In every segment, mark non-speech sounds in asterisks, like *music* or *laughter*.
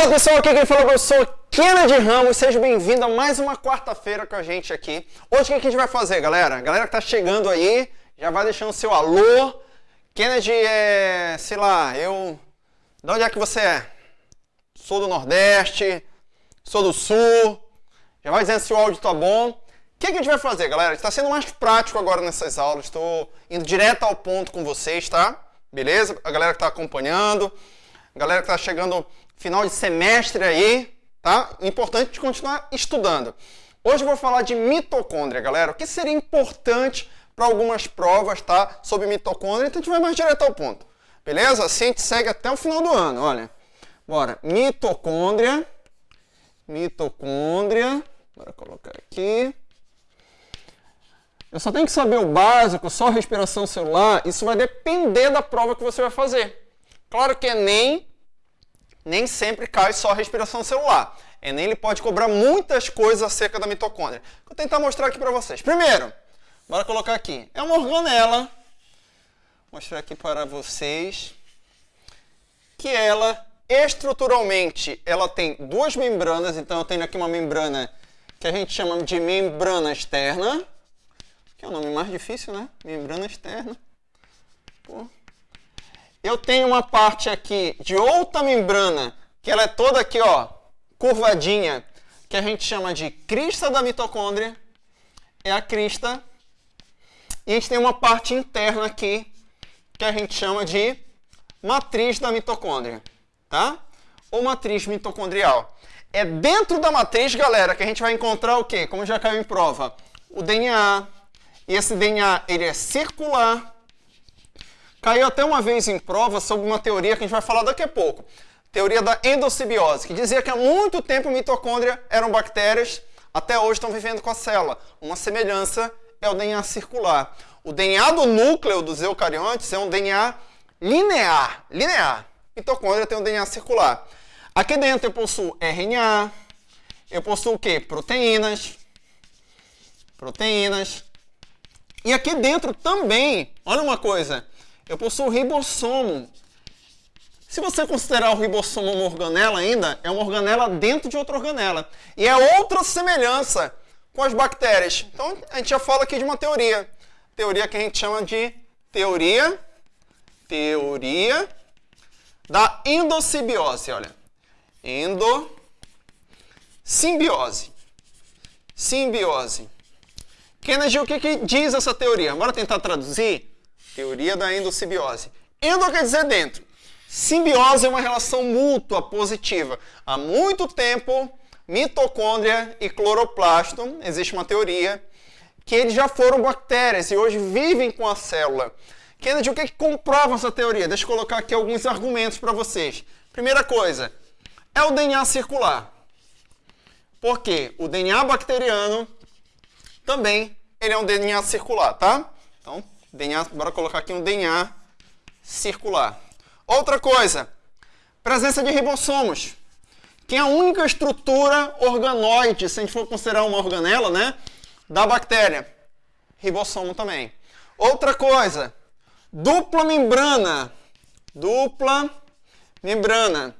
Fala pessoal, aqui quem falou eu sou Kennedy Ramos, seja bem-vindo a mais uma quarta-feira com a gente aqui. Hoje o que a gente vai fazer, galera? Galera que tá chegando aí, já vai deixando seu alô. Kennedy é, sei lá, eu... De onde é que você é? Sou do Nordeste, sou do Sul, já vai dizendo se o áudio tá bom. O que, que a gente vai fazer, galera? Está sendo mais prático agora nessas aulas, estou indo direto ao ponto com vocês, tá? Beleza? A galera que está acompanhando, a galera que está chegando final de semestre aí, tá? Importante continuar estudando. Hoje eu vou falar de mitocôndria, galera. O que seria importante para algumas provas, tá? Sobre mitocôndria, então a gente vai mais direto ao ponto. Beleza? Assim a gente segue até o final do ano, olha. Bora. Mitocôndria. Mitocôndria. Bora colocar aqui. Eu só tenho que saber o básico, só respiração celular. Isso vai depender da prova que você vai fazer. Claro que nem nem sempre cai só a respiração celular. Enem ele pode cobrar muitas coisas acerca da mitocôndria. Vou tentar mostrar aqui para vocês. Primeiro, bora colocar aqui. É uma organela. Vou mostrar aqui para vocês que ela estruturalmente ela tem duas membranas. Então eu tenho aqui uma membrana que a gente chama de membrana externa, que é o nome mais difícil, né? Membrana externa. Pô eu tenho uma parte aqui de outra membrana, que ela é toda aqui, ó, curvadinha, que a gente chama de crista da mitocôndria. É a crista. E a gente tem uma parte interna aqui, que a gente chama de matriz da mitocôndria, tá? Ou matriz mitocondrial. É dentro da matriz, galera, que a gente vai encontrar o quê? Como já caiu em prova, o DNA. E esse DNA, ele é circular, Caiu até uma vez em prova sobre uma teoria que a gente vai falar daqui a pouco. Teoria da endossimbiose, que dizia que há muito tempo mitocôndria eram bactérias, até hoje estão vivendo com a célula. Uma semelhança é o DNA circular. O DNA do núcleo dos eucariontes é um DNA linear. Linear. Mitocôndria tem um DNA circular. Aqui dentro eu possuo RNA, eu possuo o quê? Proteínas. Proteínas. E aqui dentro também, olha uma coisa, eu possuo ribossomo. Se você considerar o ribossomo uma organela ainda, é uma organela dentro de outra organela. E é outra semelhança com as bactérias. Então, a gente já fala aqui de uma teoria. Teoria que a gente chama de teoria, teoria da endossimbiose, olha. Endossimbiose. Simbiose. Kennedy, o que, que diz essa teoria? Bora tentar traduzir? Teoria da endossimbiose. Endo quer dizer dentro. Simbiose é uma relação mútua positiva. Há muito tempo, mitocôndria e cloroplasto, existe uma teoria, que eles já foram bactérias e hoje vivem com a célula. Kennedy, o que, que comprova essa teoria? Deixa eu colocar aqui alguns argumentos para vocês. Primeira coisa, é o DNA circular. Por quê? O DNA bacteriano também ele é um DNA circular, tá? Então, DNA, bora colocar aqui um DNA circular. Outra coisa, presença de ribossomos, que é a única estrutura organoide, se a gente for considerar uma organela, né, da bactéria. Ribossomo também. Outra coisa, dupla membrana. Dupla membrana.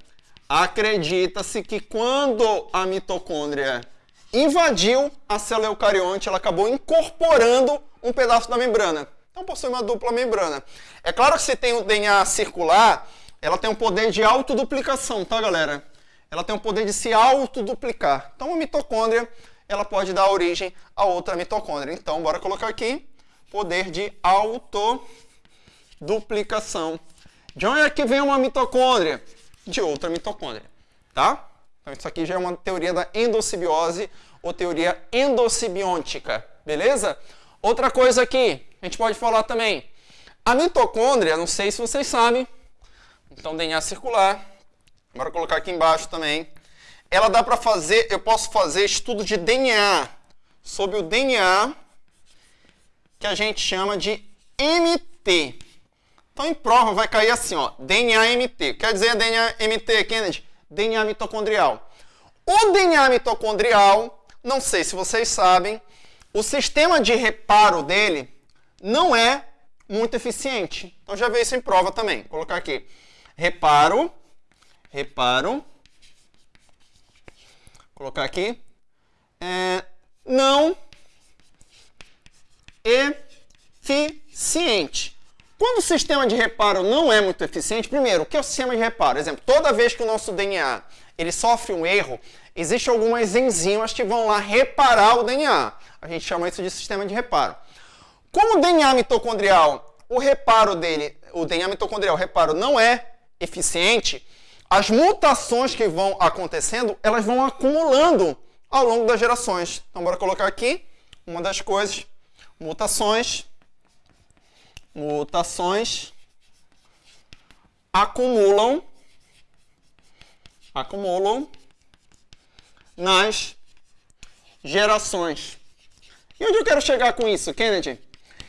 Acredita-se que quando a mitocôndria invadiu a célula eucarionte, ela acabou incorporando um pedaço da membrana. Então possui uma dupla membrana. É claro que se tem o DNA circular, ela tem um poder de autoduplicação, tá galera? Ela tem o poder de se autoduplicar. Então a mitocôndria, ela pode dar origem a outra mitocôndria. Então bora colocar aqui, poder de autoduplicação. De onde é que vem uma mitocôndria? De outra mitocôndria, tá? Então isso aqui já é uma teoria da endossimbiose ou teoria endossimbiótica, beleza? Outra coisa aqui, a gente pode falar também. A mitocôndria, não sei se vocês sabem, então DNA circular, bora colocar aqui embaixo também. Ela dá para fazer, eu posso fazer estudo de DNA, sobre o DNA, que a gente chama de MT. Então, em prova vai cair assim, ó, DNA MT. Quer dizer DNA MT, Kennedy? DNA mitocondrial. O DNA mitocondrial, não sei se vocês sabem, o sistema de reparo dele não é muito eficiente. Então já veio isso em prova também. Vou colocar aqui. Reparo, reparo colocar aqui, é, não eficiente. Quando o sistema de reparo não é muito eficiente, primeiro, o que é o sistema de reparo? Por exemplo, toda vez que o nosso DNA ele sofre um erro, existem algumas enzimas que vão lá reparar o DNA. A gente chama isso de sistema de reparo. Como o DNA mitocondrial, o reparo dele, o DNA mitocondrial, o reparo não é eficiente, as mutações que vão acontecendo, elas vão acumulando ao longo das gerações. Então, bora colocar aqui uma das coisas, mutações, mutações acumulam, acumulam nas gerações. E onde eu quero chegar com isso, Kennedy?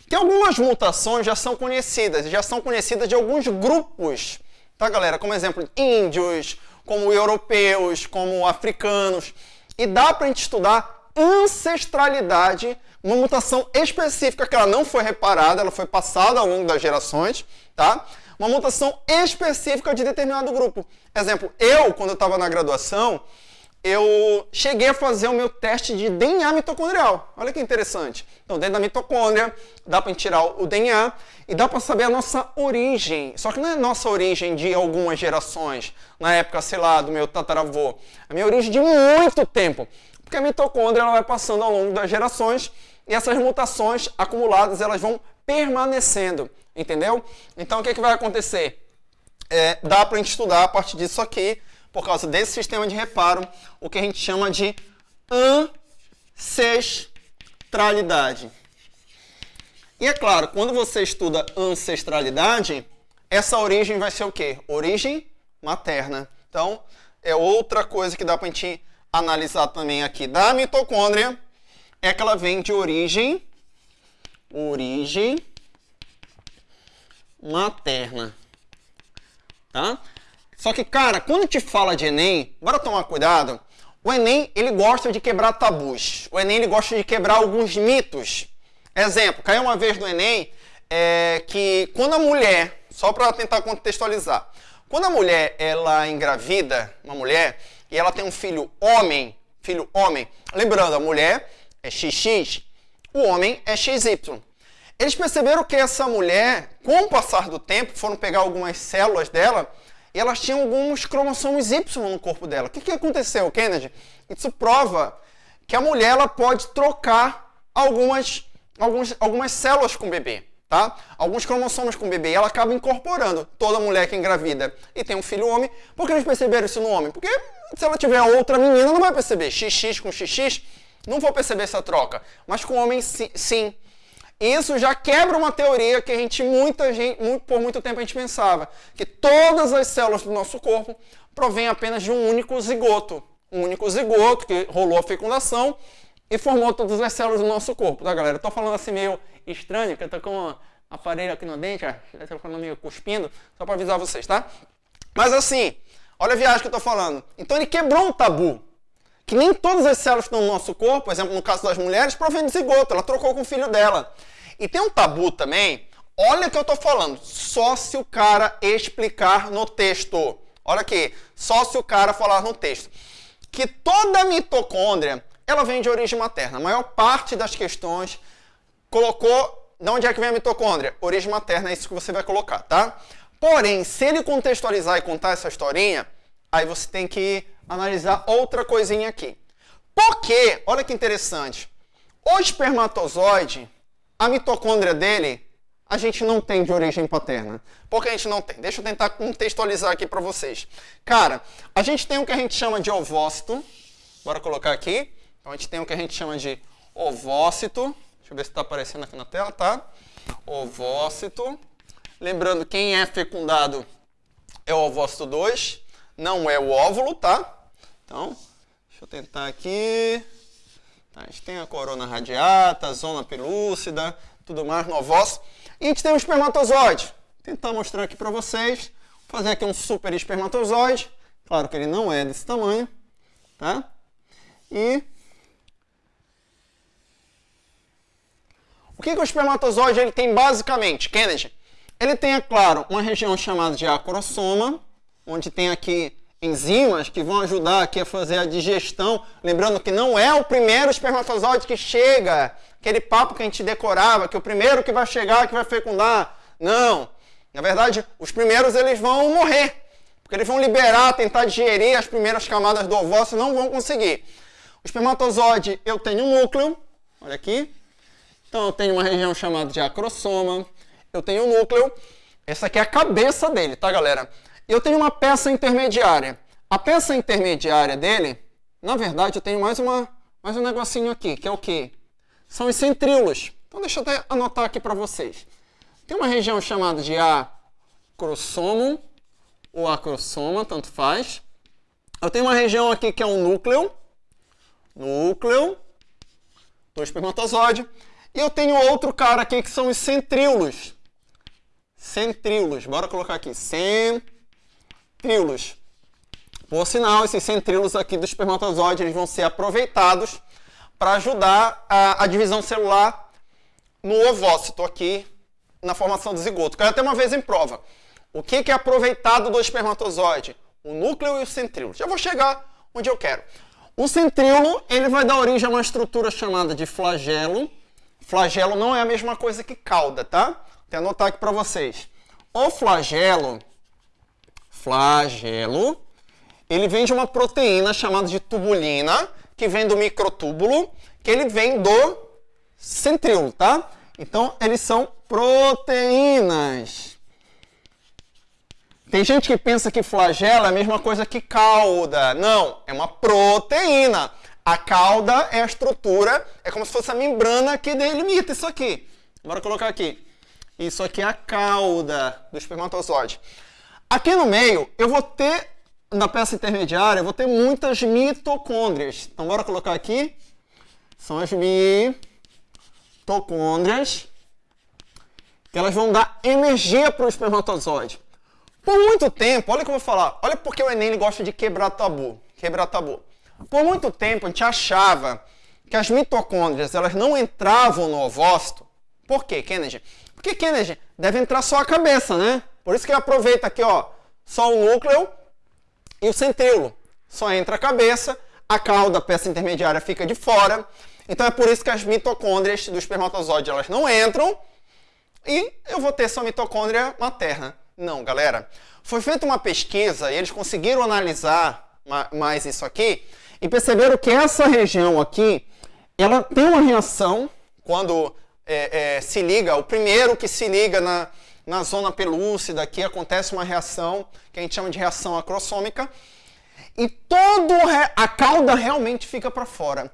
Que algumas mutações já são conhecidas, já são conhecidas de alguns grupos, tá, galera? Como exemplo, índios, como europeus, como africanos. E dá para gente estudar ancestralidade, uma mutação específica que ela não foi reparada, ela foi passada ao longo das gerações, tá? Uma mutação específica de determinado grupo. Exemplo, eu, quando eu estava na graduação, eu cheguei a fazer o meu teste de DNA mitocondrial. Olha que interessante. Então, dentro da mitocôndria, dá para tirar o DNA e dá para saber a nossa origem. Só que não é a nossa origem de algumas gerações, na época, sei lá, do meu tataravô. A minha origem de muito tempo. Porque a mitocôndria ela vai passando ao longo das gerações e essas mutações acumuladas elas vão permanecendo, entendeu? Então, o que, é que vai acontecer? É, dá para a gente estudar a partir disso aqui por causa desse sistema de reparo, o que a gente chama de ancestralidade. E é claro, quando você estuda ancestralidade, essa origem vai ser o quê? Origem materna. Então, é outra coisa que dá para a gente analisar também aqui da mitocôndria, é que ela vem de origem, origem materna. Tá? Só que, cara, quando te fala de Enem, bora tomar cuidado. O Enem, ele gosta de quebrar tabus. O Enem, ele gosta de quebrar alguns mitos. Exemplo, caiu uma vez no Enem é, que quando a mulher, só para tentar contextualizar, quando a mulher, ela engravida, uma mulher, e ela tem um filho homem, filho homem, lembrando, a mulher é XX, o homem é XY. Eles perceberam que essa mulher, com o passar do tempo, foram pegar algumas células dela e elas tinham alguns cromossomos Y no corpo dela. O que, que aconteceu, Kennedy? Isso prova que a mulher ela pode trocar algumas, alguns, algumas células com o bebê. Tá? Alguns cromossomos com o bebê, ela acaba incorporando toda mulher que engravida e tem um filho homem. Por que eles perceberam isso no homem? Porque se ela tiver outra menina, não vai perceber. XX com XX, não vou perceber essa troca. Mas com homem, sim. Isso já quebra uma teoria que a gente, muita gente, muito, por muito tempo a gente pensava, que todas as células do nosso corpo provêm apenas de um único zigoto. Um único zigoto que rolou a fecundação e formou todas as células do nosso corpo, tá galera? Eu tô falando assim meio estranho, que eu tô com um aparelho aqui no dente, eu tô falando meio cuspindo, só para avisar vocês, tá? Mas assim, olha a viagem que eu tô falando. Então ele quebrou um tabu que nem todas as células que estão no nosso corpo, por exemplo, no caso das mulheres, provém de zigoto, ela trocou com o filho dela. E tem um tabu também, olha o que eu estou falando, só se o cara explicar no texto. Olha aqui, só se o cara falar no texto. Que toda mitocôndria, ela vem de origem materna. A maior parte das questões colocou, de onde é que vem a mitocôndria? Origem materna, é isso que você vai colocar, tá? Porém, se ele contextualizar e contar essa historinha, aí você tem que analisar outra coisinha aqui. Porque, olha que interessante, o espermatozoide, a mitocôndria dele, a gente não tem de origem paterna. Por que a gente não tem? Deixa eu tentar contextualizar aqui para vocês. Cara, a gente tem o que a gente chama de ovócito. Bora colocar aqui. Então, a gente tem o que a gente chama de ovócito. Deixa eu ver se está aparecendo aqui na tela, tá? Ovócito. Lembrando, quem é fecundado é o ovócito 2, não é o óvulo, tá? Então, deixa eu tentar aqui. Tá, a gente tem a corona radiata, a zona pelúcida, tudo mais no ovócito. E a gente tem o espermatozoide. Vou tentar mostrar aqui para vocês. Vou fazer aqui um super espermatozoide. Claro que ele não é desse tamanho, tá? E o que, que o espermatozoide ele tem basicamente, Kennedy? Ele tem, é claro, uma região chamada de acrosoma, onde tem aqui enzimas que vão ajudar aqui a fazer a digestão. Lembrando que não é o primeiro espermatozoide que chega, aquele papo que a gente decorava, que o primeiro que vai chegar que vai fecundar. Não. Na verdade, os primeiros eles vão morrer, porque eles vão liberar, tentar digerir as primeiras camadas do ovócito, não vão conseguir. O espermatozoide, eu tenho um núcleo, olha aqui. Então eu tenho uma região chamada de acrosoma, eu tenho um núcleo, essa aqui é a cabeça dele, tá galera? Eu tenho uma peça intermediária. A peça intermediária dele, na verdade, eu tenho mais, uma, mais um negocinho aqui, que é o quê? São os centríolos. Então deixa eu até anotar aqui para vocês. Tem uma região chamada de acrossomo, ou acrosoma, tanto faz. Eu tenho uma região aqui que é um núcleo, núcleo do espermatozoide. E eu tenho outro cara aqui que são os centríolos. Centríolos, bora colocar aqui, centríolos centríolos. Por sinal, esses centríolos aqui do espermatozoide eles vão ser aproveitados para ajudar a, a, divisão celular no ovócito aqui na formação do zigoto. Caiu até uma vez em prova. O que, que é aproveitado do espermatozoide? O núcleo e o centríolo. Já vou chegar onde eu quero. O centríolo ele vai dar origem a uma estrutura chamada de flagelo. Flagelo não é a mesma coisa que cauda, tá? Vou anotar aqui para vocês. O flagelo flagelo, ele vem de uma proteína chamada de tubulina, que vem do microtúbulo, que ele vem do centríolo, tá? Então, eles são proteínas. Tem gente que pensa que flagelo é a mesma coisa que cauda. Não, é uma proteína. A cauda é a estrutura, é como se fosse a membrana que delimita isso aqui. Bora colocar aqui. Isso aqui é a cauda do espermatozoide. Aqui no meio, eu vou ter, na peça intermediária, eu vou ter muitas mitocôndrias. Então, bora colocar aqui. São as mitocôndrias, que elas vão dar energia para o espermatozoide. Por muito tempo, olha o que eu vou falar, olha porque o Enem gosta de quebrar tabu. Quebrar tabu. Por muito tempo, a gente achava que as mitocôndrias elas não entravam no ovócito. Por quê, Kennedy? Porque, Kennedy, deve entrar só a cabeça, né? Por isso que ele aproveita aqui, ó, só o núcleo e o centríolo. Só entra a cabeça, a cauda, a peça intermediária, fica de fora. Então é por isso que as mitocôndrias do espermatozoide elas não entram e eu vou ter só mitocôndria materna. Não, galera. Foi feita uma pesquisa e eles conseguiram analisar mais isso aqui e perceberam que essa região aqui, ela tem uma reação quando é, é, se liga, o primeiro que se liga na, na zona pelúcida aqui acontece uma reação que a gente chama de reação acrossômica e todo a cauda realmente fica para fora.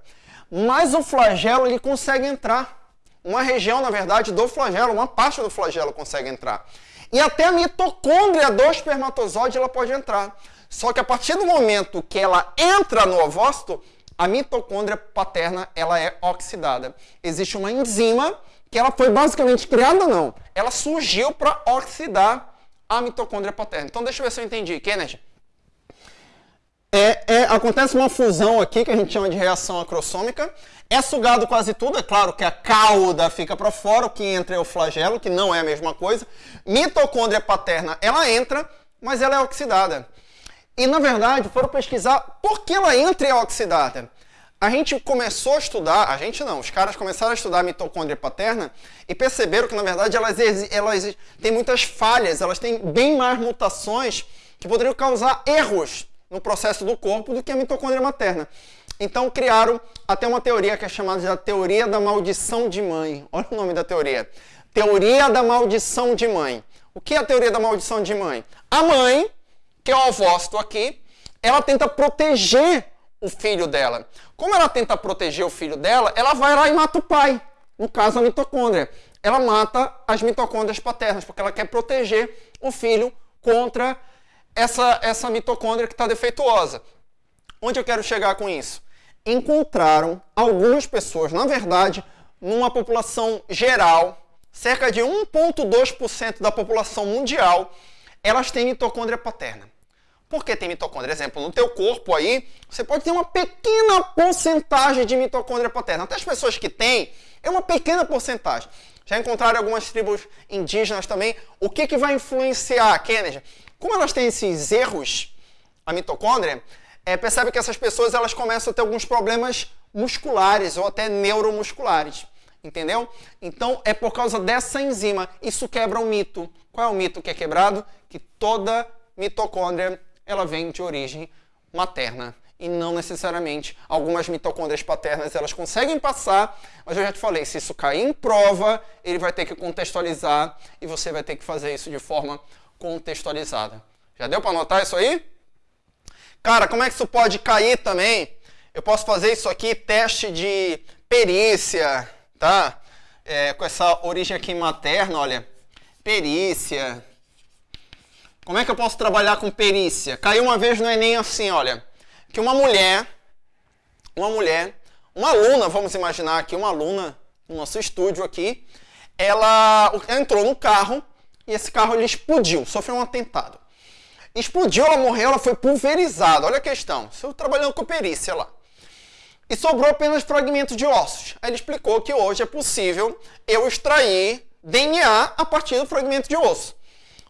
Mas o flagelo ele consegue entrar. Uma região, na verdade, do flagelo, uma parte do flagelo consegue entrar. E até a mitocôndria do espermatozoide ela pode entrar. Só que a partir do momento que ela entra no ovócito, a mitocôndria paterna ela é oxidada. Existe uma enzima que ela foi basicamente criada, não. Ela surgiu para oxidar a mitocôndria paterna. Então, deixa eu ver se eu entendi. Kennedy? É, é, acontece uma fusão aqui que a gente chama de reação acrossômica. É sugado quase tudo, é claro que a cauda fica para fora, o que entra é o flagelo, que não é a mesma coisa. Mitocôndria paterna, ela entra, mas ela é oxidada. E na verdade, foram pesquisar por que ela entra e é oxidada a gente começou a estudar, a gente não, os caras começaram a estudar a mitocôndria paterna e perceberam que, na verdade, elas, elas têm muitas falhas, elas têm bem mais mutações que poderiam causar erros no processo do corpo do que a mitocôndria materna. Então criaram até uma teoria que é chamada de teoria da maldição de mãe. Olha o nome da teoria. Teoria da maldição de mãe. O que é a teoria da maldição de mãe? A mãe, que é o ovócito aqui, ela tenta proteger o filho dela. Como ela tenta proteger o filho dela, ela vai lá e mata o pai. No caso, a mitocôndria. Ela mata as mitocôndrias paternas, porque ela quer proteger o filho contra essa, essa mitocôndria que está defeituosa. Onde eu quero chegar com isso? Encontraram algumas pessoas, na verdade, numa população geral, cerca de 1,2% da população mundial, elas têm mitocôndria paterna. Por que tem mitocôndria? Exemplo, no teu corpo aí, você pode ter uma pequena porcentagem de mitocôndria paterna. Até as pessoas que têm, é uma pequena porcentagem. Já encontraram algumas tribos indígenas também. O que, que vai influenciar, Kennedy? Como elas têm esses erros, a mitocôndria, é, percebe que essas pessoas elas começam a ter alguns problemas musculares ou até neuromusculares. Entendeu? Então é por causa dessa enzima. Isso quebra um mito. Qual é o mito que é quebrado? Que toda mitocôndria ela vem de origem materna e não necessariamente. Algumas mitocôndrias paternas elas conseguem passar, mas eu já te falei, se isso cair em prova, ele vai ter que contextualizar e você vai ter que fazer isso de forma contextualizada. Já deu para anotar isso aí? Cara, como é que isso pode cair também? Eu posso fazer isso aqui, teste de perícia, tá? É, com essa origem aqui materna, olha. Perícia. Como é que eu posso trabalhar com perícia? Caiu uma vez no Enem assim, olha que uma mulher, uma mulher, uma aluna, vamos imaginar aqui, uma aluna no nosso estúdio aqui, ela entrou no carro e esse carro ele explodiu, sofreu um atentado. Explodiu, ela morreu, ela foi pulverizada. Olha a questão. Estou trabalhando com perícia lá. E sobrou apenas fragmentos de ossos. Aí ele explicou que hoje é possível eu extrair DNA a partir do fragmento de osso.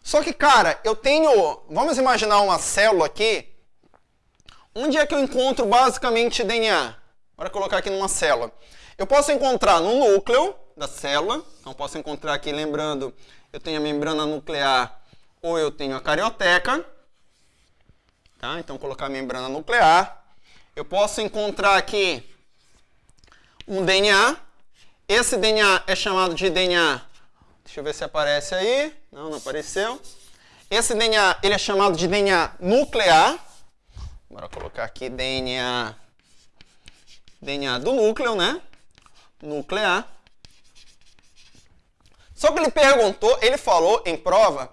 Só que, cara, eu tenho. Vamos imaginar uma célula aqui Onde é que eu encontro basicamente DNA? Bora colocar aqui numa célula. Eu posso encontrar no núcleo da célula, então posso encontrar aqui, lembrando, eu tenho a membrana nuclear ou eu tenho a carioteca. Tá? Então, colocar a membrana nuclear. Eu posso encontrar aqui um DNA. Esse DNA é chamado de DNA. Deixa eu ver se aparece aí. Não, não apareceu. Esse DNA ele é chamado de DNA nuclear. Bora colocar aqui DNA, DNA do núcleo, né? Nuclear. Só que ele perguntou, ele falou em prova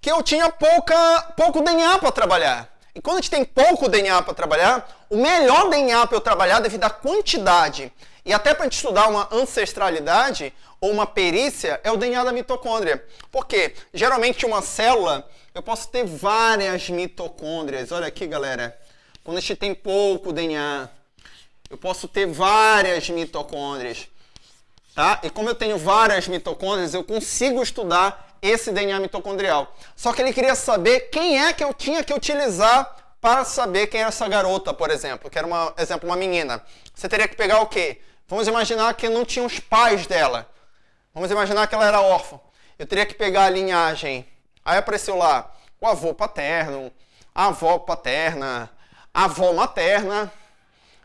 que eu tinha pouca, pouco DNA para trabalhar. E quando a gente tem pouco DNA para trabalhar, o melhor DNA para eu trabalhar devido à quantidade e até para a gente estudar uma ancestralidade ou uma perícia é o DNA da mitocôndria. Porque geralmente uma célula eu posso ter várias mitocôndrias. Olha aqui, galera. Quando a gente tem pouco DNA, eu posso ter várias mitocôndrias. Tá? E como eu tenho várias mitocôndrias, eu consigo estudar esse DNA mitocondrial. Só que ele queria saber quem é que eu tinha que utilizar para saber quem era essa garota, por exemplo, que era, uma, exemplo, uma menina. Você teria que pegar o quê? Vamos imaginar que não tinha os pais dela. Vamos imaginar que ela era órfã. Eu teria que pegar a linhagem. Aí apareceu lá o avô paterno, a avó paterna, a avó materna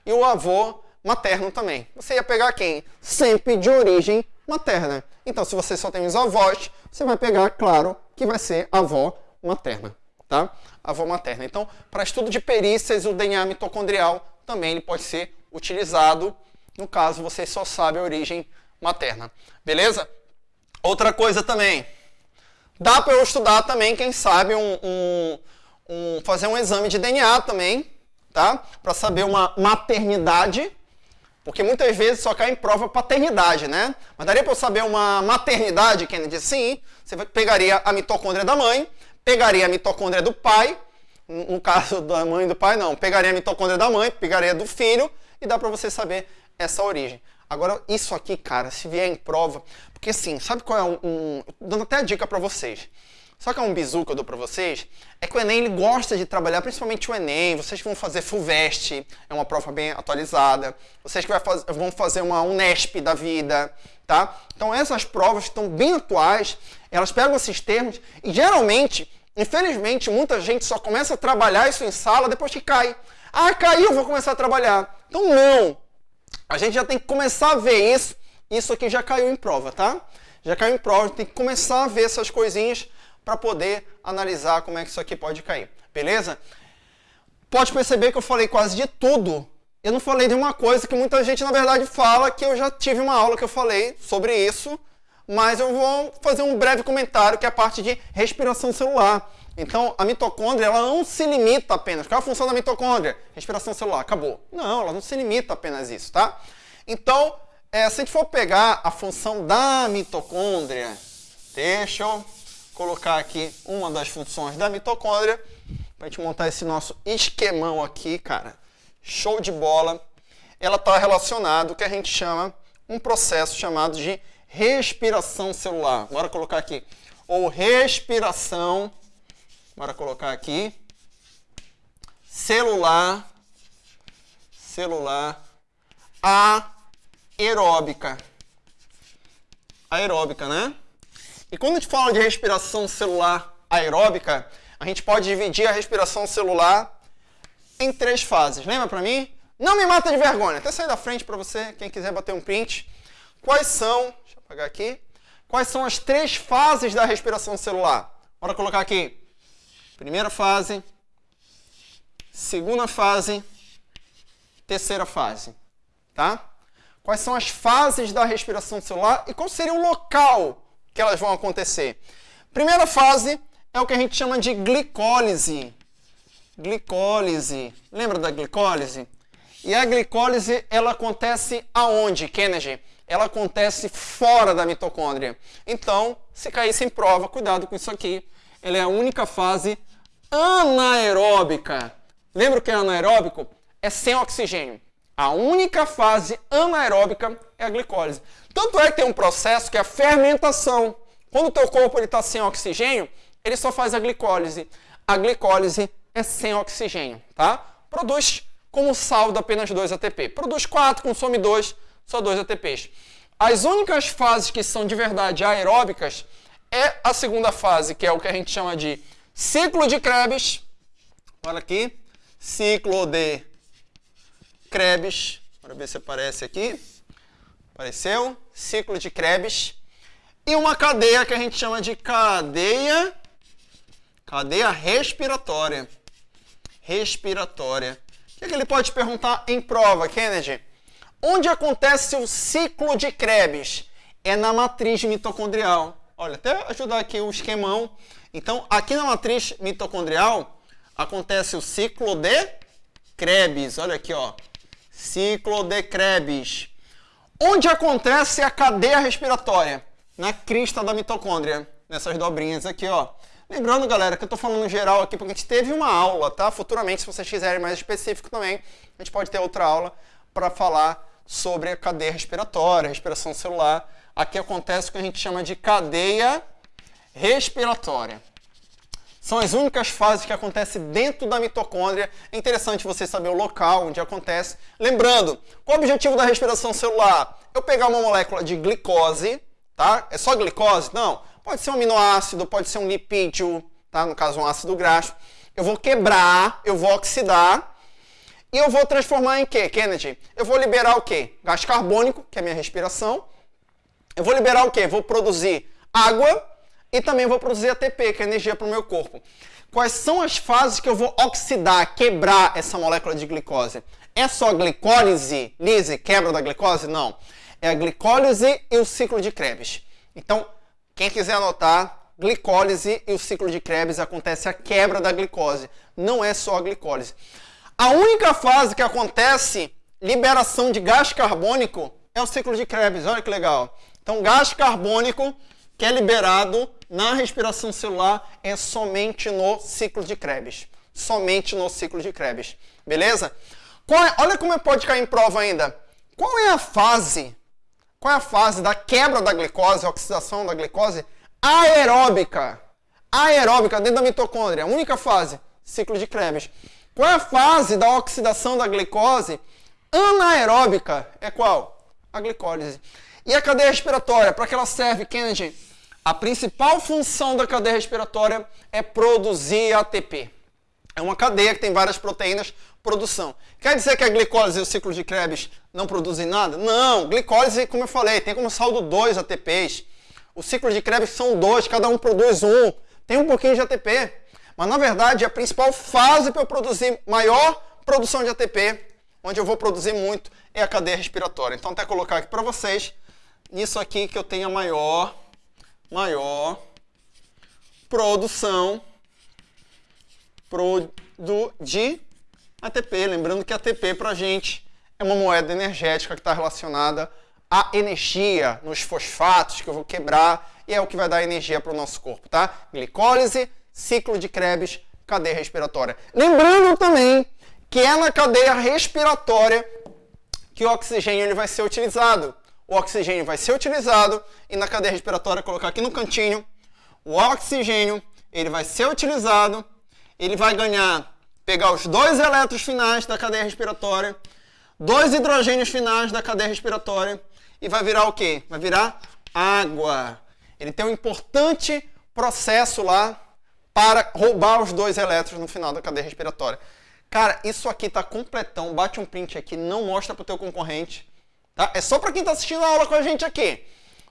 e o avô materno também. Você ia pegar quem? Sempre de origem materna. Então, se você só tem os avós, você vai pegar, claro, que vai ser avó materna, tá? Avó materna. Então, para estudo de perícias, o DNA mitocondrial também ele pode ser utilizado, no caso você só sabe a origem materna. Beleza? Outra coisa também, dá para eu estudar também, quem sabe, um, um, um, fazer um exame de DNA também, tá? Para saber uma maternidade, porque muitas vezes só cai em prova paternidade, né? Mas daria para eu saber uma maternidade, Kennedy? Sim. Você pegaria a mitocôndria da mãe, pegaria a mitocôndria do pai, no caso *laughs* da mãe e do pai não, pegaria a mitocôndria da mãe, pegaria do filho e dá para você saber essa origem. Agora, isso aqui, cara, se vier em prova, porque assim, sabe qual é um, um dando até a dica para vocês. Só que é um bizu que eu dou para vocês, é que o Enem ele gosta de trabalhar, principalmente o Enem, vocês que vão fazer FUVEST, é uma prova bem atualizada, vocês que faz, vão fazer uma Unesp da vida, tá? Então essas provas estão bem atuais, elas pegam esses termos e geralmente, infelizmente, muita gente só começa a trabalhar isso em sala depois que cai. Ah, caiu, vou começar a trabalhar. Então não! A gente já tem que começar a ver isso, isso aqui já caiu em prova, tá? Já caiu em prova, tem que começar a ver essas coisinhas para poder analisar como é que isso aqui pode cair. Beleza? Pode perceber que eu falei quase de tudo. Eu não falei de uma coisa que muita gente, na verdade, fala, que eu já tive uma aula que eu falei sobre isso, mas eu vou fazer um breve comentário, que é a parte de respiração celular. Então, a mitocôndria, ela não se limita apenas. Qual é a função da mitocôndria? Respiração celular, acabou. Não, ela não se limita apenas a isso, tá? Então, é, se a gente for pegar a função da mitocôndria, deixa eu colocar aqui uma das funções da mitocôndria para a gente montar esse nosso esquemão aqui, cara. Show de bola. Ela está relacionada o que a gente chama um processo chamado de respiração celular. Bora colocar aqui. Ou respiração. Bora colocar aqui. celular, celular aeróbica. Aeróbica, né? E quando a gente fala de respiração celular aeróbica, a gente pode dividir a respiração celular em três fases. Lembra para mim? Não me mata de vergonha. Até sair da frente para você, quem quiser bater um print. Quais são, deixa eu apagar aqui, quais são as três fases da respiração celular? Bora colocar aqui. Primeira fase, segunda fase, terceira fase, tá? Quais são as fases da respiração celular e qual seria o local que elas vão acontecer? Primeira fase é o que a gente chama de glicólise. Glicólise. Lembra da glicólise? E a glicólise, ela acontece aonde, Kennedy? Ela acontece fora da mitocôndria. Então, se caísse em prova, cuidado com isso aqui. Ela é a única fase anaeróbica. Lembra o que é anaeróbico? É sem oxigênio. A única fase anaeróbica é a glicólise. Tanto é que tem um processo que é a fermentação. Quando o teu corpo está sem oxigênio, ele só faz a glicólise. A glicólise é sem oxigênio, tá? Produz como saldo apenas 2 ATP. Produz 4, consome 2, só 2 ATPs. As únicas fases que são de verdade aeróbicas é a segunda fase, que é o que a gente chama de Ciclo de Krebs, olha aqui, ciclo de Krebs, bora ver se aparece aqui, apareceu, ciclo de Krebs, e uma cadeia que a gente chama de cadeia, cadeia respiratória, respiratória. O que, é que ele pode perguntar em prova, Kennedy? Onde acontece o ciclo de Krebs? É na matriz mitocondrial. Olha, até ajudar aqui o esquemão. Então, aqui na matriz mitocondrial, acontece o ciclo de Krebs. Olha aqui, ó. Ciclo de Krebs. Onde acontece a cadeia respiratória? Na crista da mitocôndria. Nessas dobrinhas aqui, ó. Lembrando, galera, que eu estou falando geral aqui porque a gente teve uma aula, tá? Futuramente, se vocês quiserem mais específico também, a gente pode ter outra aula para falar sobre a cadeia respiratória, respiração celular. Aqui acontece o que a gente chama de cadeia respiratória. São as únicas fases que acontecem dentro da mitocôndria. É interessante você saber o local onde acontece. Lembrando, qual o objetivo da respiração celular? Eu pegar uma molécula de glicose, tá? É só glicose? Não. Pode ser um aminoácido, pode ser um lipídio, tá? No caso, um ácido graxo. Eu vou quebrar, eu vou oxidar e eu vou transformar em quê, Kennedy? Eu vou liberar o quê? Gás carbônico, que é a minha respiração. Eu vou liberar o quê? Vou produzir água e também vou produzir ATP, que é energia para o meu corpo. Quais são as fases que eu vou oxidar, quebrar essa molécula de glicose? É só glicólise, lise, quebra da glicose? Não. É a glicólise e o ciclo de Krebs. Então, quem quiser anotar, glicólise e o ciclo de Krebs acontece a quebra da glicose. Não é só a glicólise. A única fase que acontece liberação de gás carbônico é o ciclo de Krebs. Olha que legal. Então, gás carbônico que é liberado na respiração celular é somente no ciclo de Krebs. Somente no ciclo de Krebs. Beleza? É, olha como pode cair em prova ainda. Qual é a fase? Qual é a fase da quebra da glicose, oxidação da glicose aeróbica? Aeróbica dentro da mitocôndria. A única fase, ciclo de Krebs. Qual é a fase da oxidação da glicose anaeróbica? É qual? A glicólise. E a cadeia respiratória, para que ela serve, Kennedy? A principal função da cadeia respiratória é produzir ATP. É uma cadeia que tem várias proteínas, produção. Quer dizer que a glicólise e o ciclo de Krebs não produzem nada? Não, glicólise, como eu falei, tem como saldo dois ATPs. O ciclo de Krebs são dois, cada um produz um. Tem um pouquinho de ATP. Mas na verdade, a principal fase para eu produzir maior produção de ATP, onde eu vou produzir muito, é a cadeia respiratória. Então, até colocar aqui para vocês, nisso aqui que eu tenho a maior maior produção pro, do, de ATP. Lembrando que ATP para a gente é uma moeda energética que está relacionada à energia nos fosfatos que eu vou quebrar e é o que vai dar energia para o nosso corpo, tá? Glicólise, ciclo de Krebs, cadeia respiratória. Lembrando também que é na cadeia respiratória que o oxigênio ele vai ser utilizado o oxigênio vai ser utilizado e na cadeia respiratória, colocar aqui no cantinho, o oxigênio ele vai ser utilizado, ele vai ganhar pegar os dois elétrons finais da cadeia respiratória, dois hidrogênios finais da cadeia respiratória e vai virar o quê? Vai virar água. Ele tem um importante processo lá para roubar os dois elétrons no final da cadeia respiratória. Cara, isso aqui tá completão. Bate um print aqui, não mostra pro teu concorrente. Tá? É só para quem tá assistindo a aula com a gente aqui.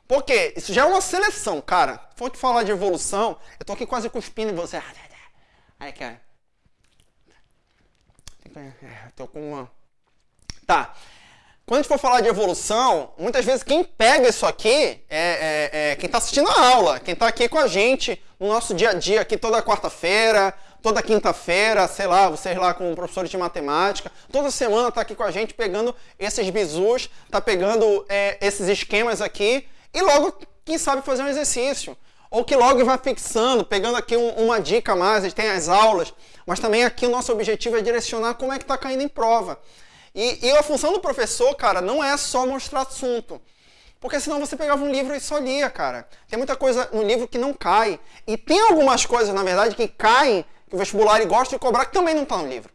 Porque isso já é uma seleção, cara. For te falar de evolução, eu tô aqui quase cuspindo em você. Aí, cara. É, tô com uma. Tá. Quando a gente for falar de evolução, muitas vezes quem pega isso aqui é, é, é quem está assistindo a aula, quem está aqui com a gente no nosso dia a dia, aqui toda quarta-feira, toda quinta-feira, sei lá, vocês lá com professores de matemática, toda semana está aqui com a gente pegando esses bizus, está pegando é, esses esquemas aqui e logo, quem sabe, fazer um exercício. Ou que logo vai fixando, pegando aqui um, uma dica a mais, a gente tem as aulas, mas também aqui o nosso objetivo é direcionar como é que está caindo em prova. E, e a função do professor, cara, não é só mostrar assunto. Porque senão você pegava um livro e só lia, cara. Tem muita coisa no livro que não cai. E tem algumas coisas, na verdade, que caem, que o vestibular gosta de cobrar, que também não está no livro.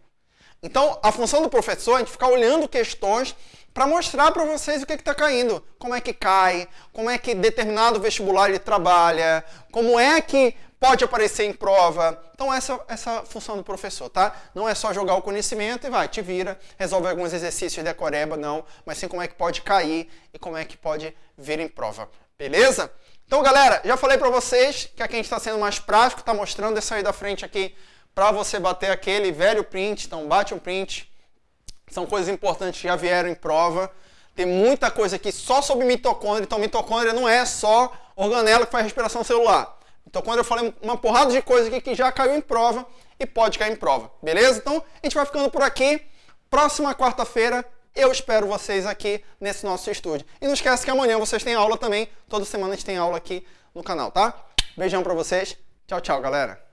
Então, a função do professor é a gente ficar olhando questões para mostrar para vocês o que está caindo. Como é que cai, como é que determinado vestibular ele trabalha, como é que pode aparecer em prova. Então essa essa função do professor, tá? Não é só jogar o conhecimento e vai, te vira, resolve alguns exercícios de decoreba, não, mas sim como é que pode cair e como é que pode vir em prova. Beleza? Então, galera, já falei para vocês que aqui a gente está sendo mais prático, está mostrando essa aí da frente aqui para você bater aquele velho print, então bate um print. São coisas importantes que já vieram em prova. Tem muita coisa aqui só sobre mitocôndria, então mitocôndria não é só organela que faz respiração celular. Então, quando eu falei uma porrada de coisa aqui que já caiu em prova e pode cair em prova, beleza? Então, a gente vai ficando por aqui. Próxima quarta-feira, eu espero vocês aqui nesse nosso estúdio. E não esquece que amanhã vocês têm aula também. Toda semana a gente tem aula aqui no canal, tá? Beijão pra vocês. Tchau, tchau, galera.